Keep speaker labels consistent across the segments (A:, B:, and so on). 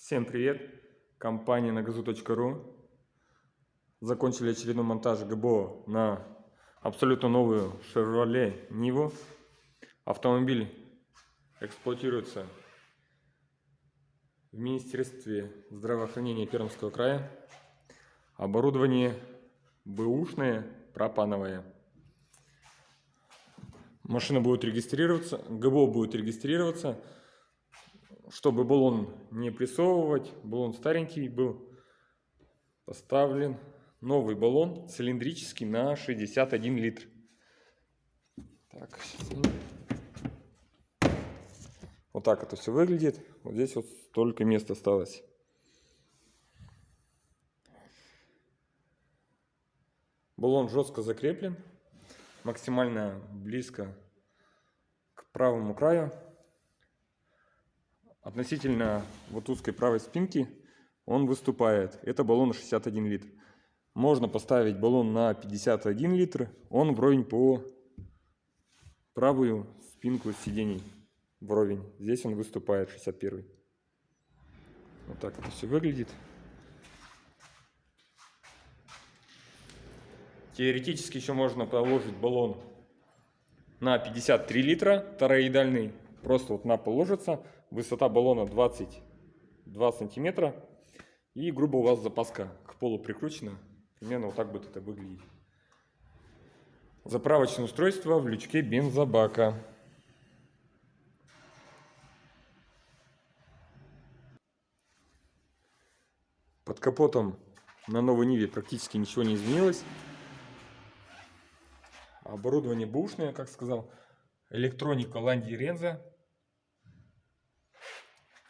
A: Всем привет! Компания на газу.ру Закончили очередной монтаж ГБО на абсолютно новую Chevrolet Nivo. Автомобиль эксплуатируется в Министерстве здравоохранения Пермского края. Оборудование бэушное, пропановое. Машина будет регистрироваться, ГБО будет регистрироваться чтобы баллон не прессовывать, баллон старенький был поставлен новый баллон цилиндрический на 61 литр. Так, вот так это все выглядит. Вот здесь вот столько места осталось. Баллон жестко закреплен, максимально близко к правому краю относительно вот узкой правой спинки он выступает. Это баллон 61 литр. Можно поставить баллон на 51 литр, он вровень по правую спинку сидений. Вровень. Здесь он выступает 61. Вот так это все выглядит. Теоретически еще можно положить баллон на 53 литра, тороидальный. Просто вот на пол ложится высота баллона 22 сантиметра и грубо у вас запаска к полу прикручена. Примерно вот так будет это выглядеть. Заправочное устройство в лючке бензобака. Под капотом на новой Ниве практически ничего не изменилось. Оборудование бушное, как сказал. Электроника Ланди Ренза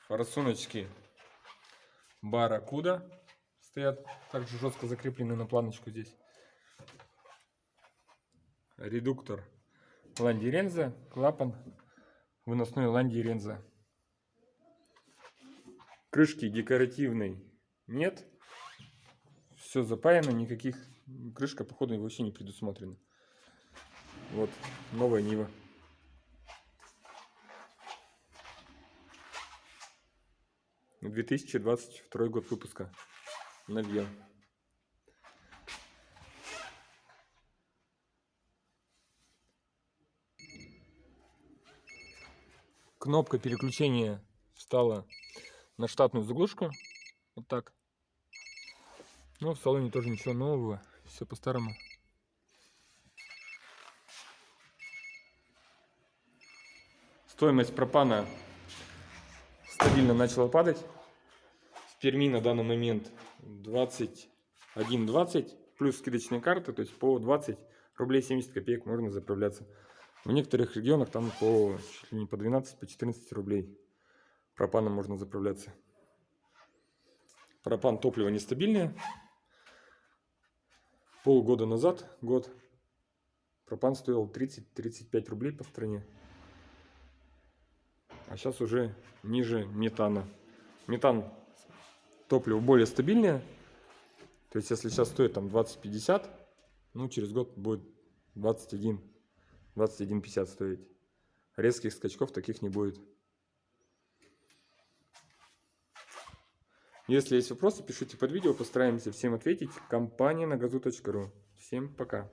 A: форсуночки Барракуда стоят также жестко закреплены на планочку здесь. Редуктор Ланди Ренза, клапан выносной Ланди Ренза. Крышки декоративной нет. Все запаяно, никаких крышка походу вообще не предусмотрена. Вот новая Нива. 2022 год выпуска. Новье. Кнопка переключения встала на штатную заглушку. Вот так. Но в салоне тоже ничего нового. Все по-старому. Стоимость пропана стабильно начала падать. В Перми на данный момент 21.20 плюс скидочные карты, то есть по 20 рублей 70 копеек можно заправляться. В некоторых регионах там по, чуть ли не по 12, по 14 рублей пропаном можно заправляться. Пропан топливо нестабильное. Полгода назад, год, пропан стоил 30-35 рублей по стране а сейчас уже ниже метана. Метан топливо более стабильное. То есть, если сейчас стоит там 20-50, ну, через год будет 21, 21-50 стоить. Резких скачков таких не будет. Если есть вопросы, пишите под видео, постараемся всем ответить. Компания на газу.ру. Всем пока.